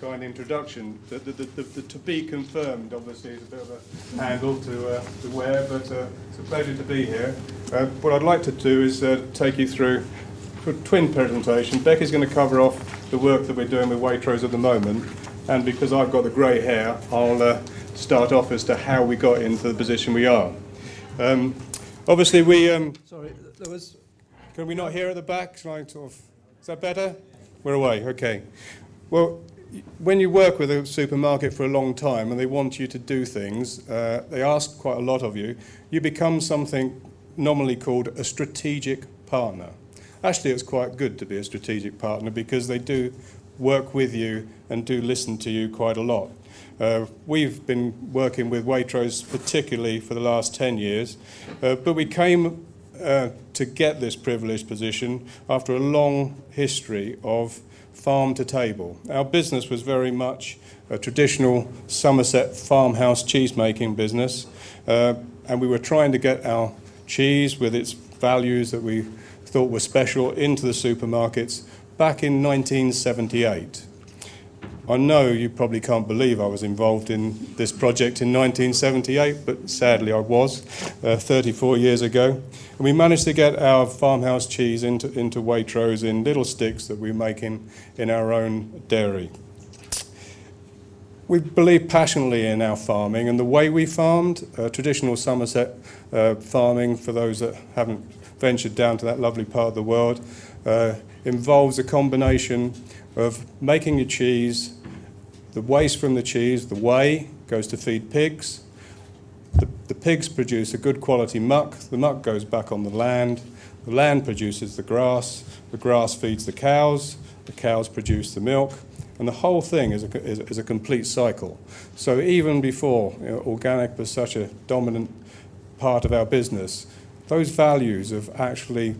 kind introduction. The, the, the, the, to be confirmed, obviously, is a bit of a handle to, uh, to wear, but uh, it's a pleasure to be here. Uh, what I'd like to do is uh, take you through a twin presentation. Becky's going to cover off the work that we're doing with Waitrose at the moment, and because I've got the grey hair, I'll uh, start off as to how we got into the position we are. Um, obviously, we. Um, sorry, there was. Can we not hear at the back? Shall I sort of, is that better? We're away. Okay. Well, when you work with a supermarket for a long time and they want you to do things, uh, they ask quite a lot of you, you become something nominally called a strategic partner. Actually, it's quite good to be a strategic partner because they do work with you and do listen to you quite a lot. Uh, we've been working with Waitrose particularly for the last 10 years, uh, but we came uh, to get this privileged position after a long history of farm to table. Our business was very much a traditional Somerset farmhouse cheese making business, uh, and we were trying to get our cheese with its values that we thought were special into the supermarkets back in 1978. I know you probably can't believe I was involved in this project in 1978, but sadly I was, uh, 34 years ago. And we managed to get our farmhouse cheese into, into Waitrose in little sticks that we make in, in our own dairy. We believe passionately in our farming and the way we farmed, uh, traditional Somerset uh, farming, for those that haven't ventured down to that lovely part of the world, uh, involves a combination of making your cheese, the waste from the cheese, the whey, goes to feed pigs. The, the pigs produce a good quality muck. The muck goes back on the land. The land produces the grass. The grass feeds the cows. The cows produce the milk. And the whole thing is a, is, is a complete cycle. So even before you know, organic was such a dominant part of our business, those values of actually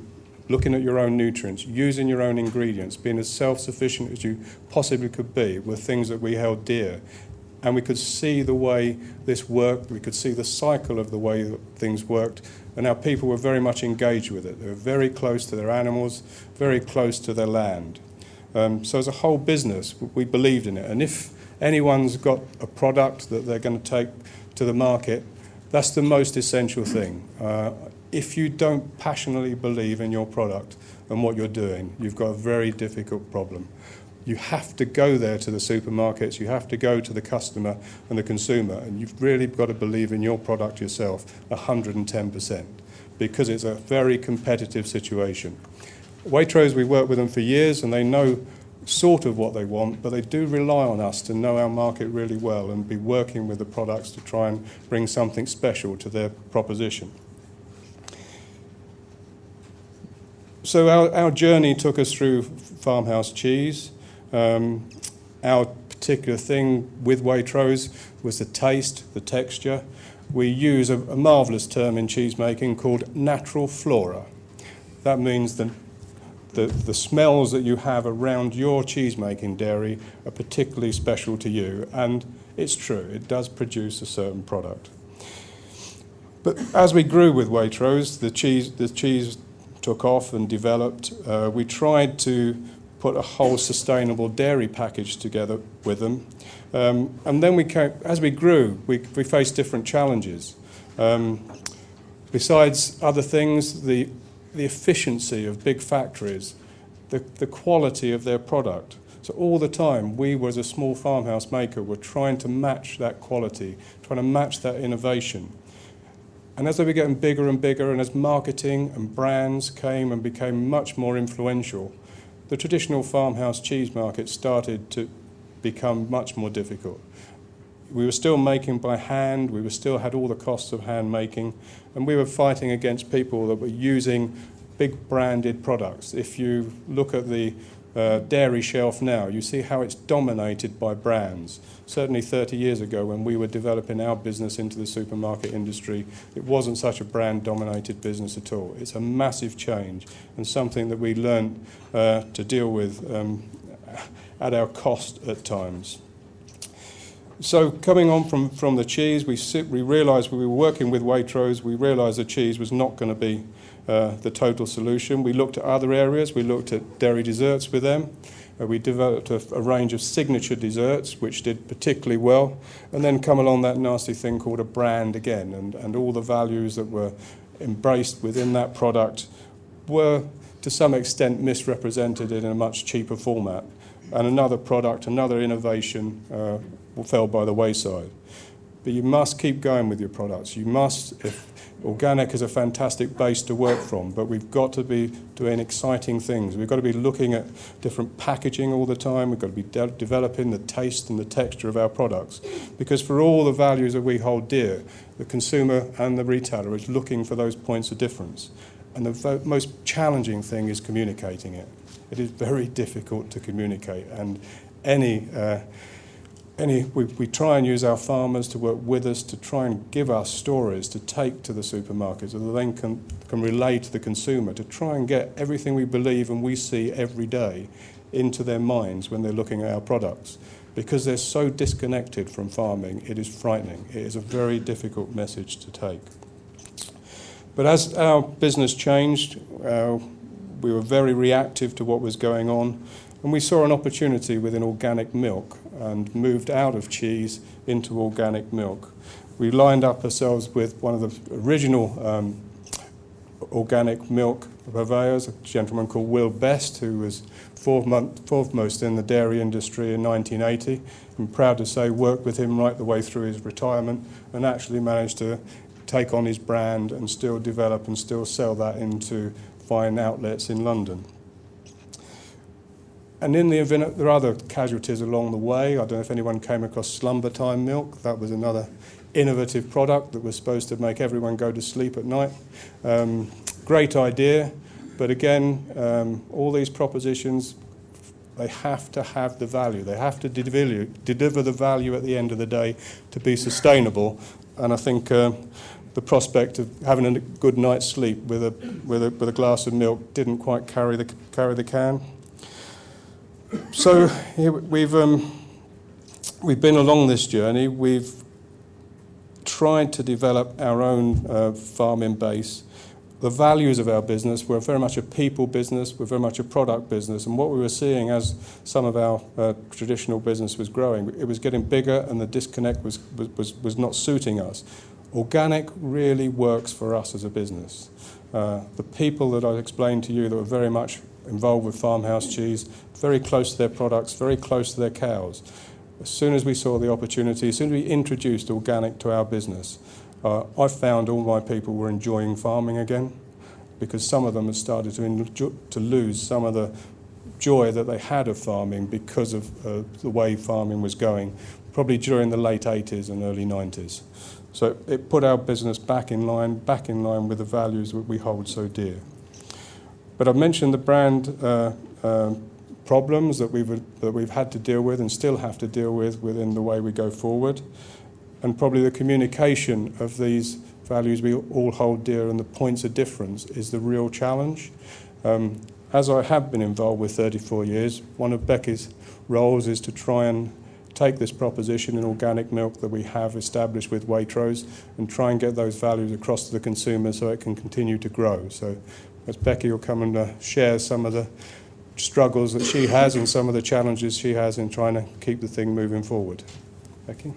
looking at your own nutrients, using your own ingredients, being as self-sufficient as you possibly could be were things that we held dear. And we could see the way this worked, we could see the cycle of the way that things worked, and our people were very much engaged with it. They were very close to their animals, very close to their land. Um, so as a whole business, we believed in it. And if anyone's got a product that they're going to take to the market, that's the most essential thing. Uh, if you don't passionately believe in your product and what you're doing, you've got a very difficult problem. You have to go there to the supermarkets, you have to go to the customer and the consumer, and you've really got to believe in your product yourself 110% because it's a very competitive situation. Waitrose, we work with them for years and they know sort of what they want, but they do rely on us to know our market really well and be working with the products to try and bring something special to their proposition. So our, our journey took us through farmhouse cheese. Um, our particular thing with Waitrose was the taste, the texture. We use a, a marvellous term in cheese making called natural flora. That means that the, the smells that you have around your cheese making dairy are particularly special to you. And it's true, it does produce a certain product. But as we grew with Waitrose, the cheese, the cheese took off and developed, uh, we tried to put a whole sustainable dairy package together with them. Um, and then we came, as we grew, we, we faced different challenges. Um, besides other things, the, the efficiency of big factories, the, the quality of their product. So all the time, we, as a small farmhouse maker, were trying to match that quality, trying to match that innovation. And as they were getting bigger and bigger, and as marketing and brands came and became much more influential, the traditional farmhouse cheese market started to become much more difficult. We were still making by hand, we were still had all the costs of hand making, and we were fighting against people that were using big branded products. If you look at the uh, dairy shelf now, you see how it's dominated by brands. Certainly 30 years ago when we were developing our business into the supermarket industry, it wasn't such a brand dominated business at all. It's a massive change and something that we learned uh, to deal with um, at our cost at times. So coming on from, from the cheese, we, we realised we were working with Waitrose, we realised the cheese was not going to be uh, the total solution. We looked at other areas, we looked at dairy desserts with them, uh, we developed a, a range of signature desserts which did particularly well, and then come along that nasty thing called a brand again, and, and all the values that were embraced within that product were to some extent misrepresented in a much cheaper format. And another product, another innovation uh, fell by the wayside. But you must keep going with your products. You must, if organic is a fantastic base to work from, but we've got to be doing exciting things. We've got to be looking at different packaging all the time. We've got to be de developing the taste and the texture of our products. Because for all the values that we hold dear, the consumer and the retailer is looking for those points of difference. And the most challenging thing is communicating it. It is very difficult to communicate, and any uh, any, we, we try and use our farmers to work with us to try and give us stories to take to the supermarkets so that can, can relate to the consumer, to try and get everything we believe and we see every day into their minds when they're looking at our products. Because they're so disconnected from farming, it is frightening. It is a very difficult message to take. But as our business changed, uh, we were very reactive to what was going on, and we saw an opportunity within organic milk and moved out of cheese into organic milk. We lined up ourselves with one of the original um, organic milk purveyors, a gentleman called Will Best, who was foremost in the dairy industry in 1980. I'm proud to say worked with him right the way through his retirement and actually managed to take on his brand and still develop and still sell that into fine outlets in London. And in the event, there are other casualties along the way. I don't know if anyone came across slumber time milk. That was another innovative product that was supposed to make everyone go to sleep at night. Um, great idea, but again, um, all these propositions, they have to have the value. They have to deliver, the value at the end of the day to be sustainable. And I think uh, the prospect of having a good night's sleep with a, with a, with a glass of milk didn't quite carry the, carry the can. So we've, um, we've been along this journey. We've tried to develop our own uh, farming base. The values of our business, we're very much a people business, we're very much a product business, and what we were seeing as some of our uh, traditional business was growing, it was getting bigger and the disconnect was, was, was not suiting us. Organic really works for us as a business. Uh, the people that I explained to you that were very much involved with farmhouse cheese, very close to their products, very close to their cows. As soon as we saw the opportunity, as soon as we introduced organic to our business, uh, I found all my people were enjoying farming again because some of them had started to, to lose some of the joy that they had of farming because of uh, the way farming was going, probably during the late 80s and early 90s. So it put our business back in line, back in line with the values that we hold so dear. But I've mentioned the brand uh, uh, problems that we've, that we've had to deal with and still have to deal with within the way we go forward. And probably the communication of these values we all hold dear and the points of difference is the real challenge. Um, as I have been involved with 34 years, one of Becky's roles is to try and take this proposition in organic milk that we have established with Waitrose and try and get those values across to the consumer so it can continue to grow. So as Becky will come and uh, share some of the struggles that she has and some of the challenges she has in trying to keep the thing moving forward. Becky?